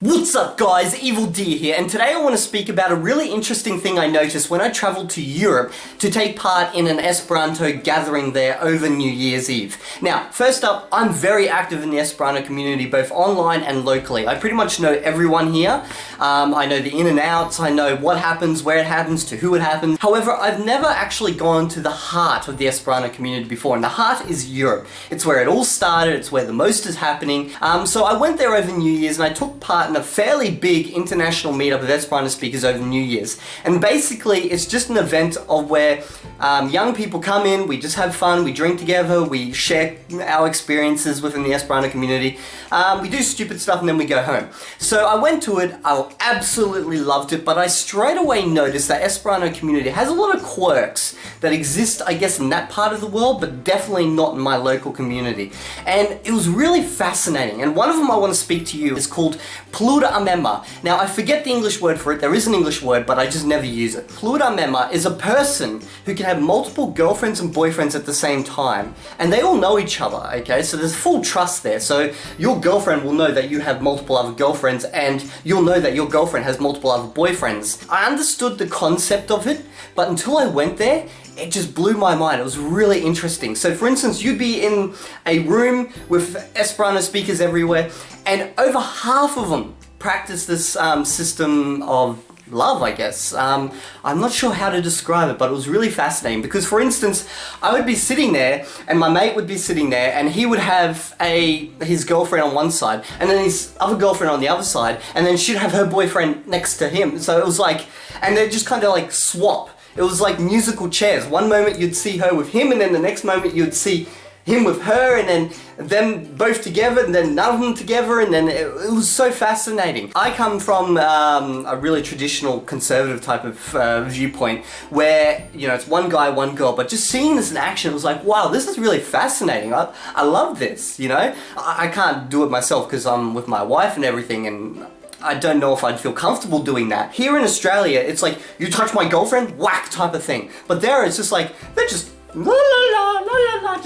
What's up guys, Evildea here, and today I want to speak about a really interesting thing I noticed when I travelled to Europe to take part in an Esperanto gathering there over New Year's Eve. Now, first up, I'm very active in the Esperanto community, both online and locally. I pretty much know everyone here. Um, I know the in and outs, I know what happens, where it happens, to who it happens. However, I've never actually gone to the heart of the Esperanto community before, and the heart is Europe. It's where it all started, it's where the most is happening. Um, so I went there over New Year's and I took part in a fairly big international meetup of Esperanto speakers over New Year's. And basically, it's just an event of where um, young people come in, we just have fun, we drink together, we share our experiences within the Esperanto community, um, we do stupid stuff and then we go home. So I went to it, I absolutely loved it, but I straight away noticed that Esperanto community has a lot of quirks that exist, I guess, in that part of the world, but definitely not in my local community. And it was really fascinating, and one of them I want to speak to you is called Amema. Now, I forget the English word for it, there is an English word, but I just never use it. Pluramema is a person who can have multiple girlfriends and boyfriends at the same time, and they all know each other, okay? So there's full trust there. So your girlfriend will know that you have multiple other girlfriends, and you'll know that your girlfriend has multiple other boyfriends. I understood the concept of it, but until I went there, it just blew my mind. It was really interesting. So for instance, you'd be in a room with Esperanto speakers everywhere, and over half of them practice this um, system of love, I guess. Um, I'm not sure how to describe it, but it was really fascinating because, for instance, I would be sitting there and my mate would be sitting there and he would have a his girlfriend on one side and then his other girlfriend on the other side and then she'd have her boyfriend next to him. So it was like, and they just kind of like swap. It was like musical chairs. One moment you'd see her with him and then the next moment you'd see him with her and then them both together and then none of them together and then it, it was so fascinating. I come from um, a really traditional conservative type of uh, viewpoint where, you know, it's one guy, one girl, but just seeing this in action was like, wow, this is really fascinating. I, I love this, you know? I, I can't do it myself because I'm with my wife and everything and I don't know if I'd feel comfortable doing that. Here in Australia, it's like, you touch my girlfriend, whack type of thing. But there, it's just like, they're just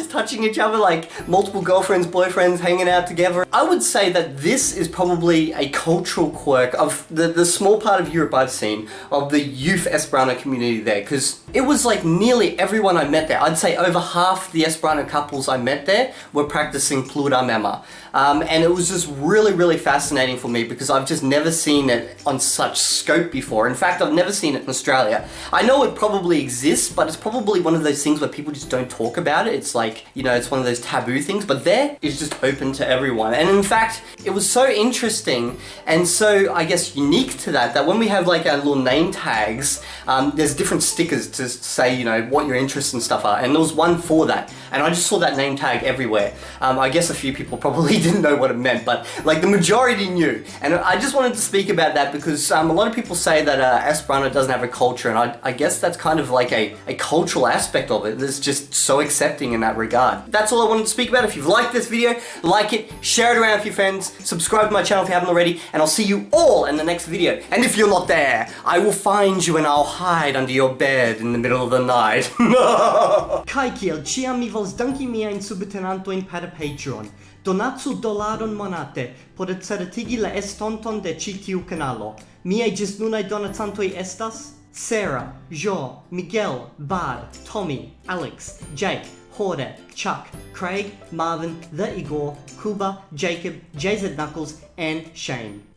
just touching each other like multiple girlfriends, boyfriends hanging out together. I would say that this is probably a cultural quirk of the, the small part of Europe I've seen of the youth Esperanto community there because it was like nearly everyone I met there. I'd say over half the Esperanto couples I met there were practicing Pluramema. Um, and it was just really, really fascinating for me because I've just never seen it on such scope before. In fact, I've never seen it in Australia. I know it probably exists, but it's probably one of those things where people just don't talk about it. It's like, you know, it's one of those taboo things, but there it's just open to everyone. And in fact, it was so interesting and so, I guess, unique to that, that when we have like our little name tags, um, there's different stickers to say, you know, what your interests and stuff are. And there was one for that. And I just saw that name tag everywhere. Um, I guess a few people probably didn't know what it meant, but like the majority knew. And I just wanted to speak about that because um, a lot of people say that uh, Esperanto doesn't have a culture, and I, I guess that's kind of like a, a cultural aspect of it that's just so accepting in that regard. That's all I wanted to speak about. If you've liked this video, like it, share it around with your friends, subscribe to my channel if you haven't already, and I'll see you all in the next video. And if you're not there, I will find you and I'll hide under your bed in the middle of the night. povas danki miajn subtenantojn per Patreon. Donacu dolaron monate por certigi la estonton de ĉi tiu kanalo. Miaj ĝisnunaj donacantoj estas Sarah, Jo, Miguel, Bard, Tommy, Alex, Jake, Horde, Chuck, Craig, Marvin, The Igor, Kuba, Jacob, JZ Knuckles, and Shane.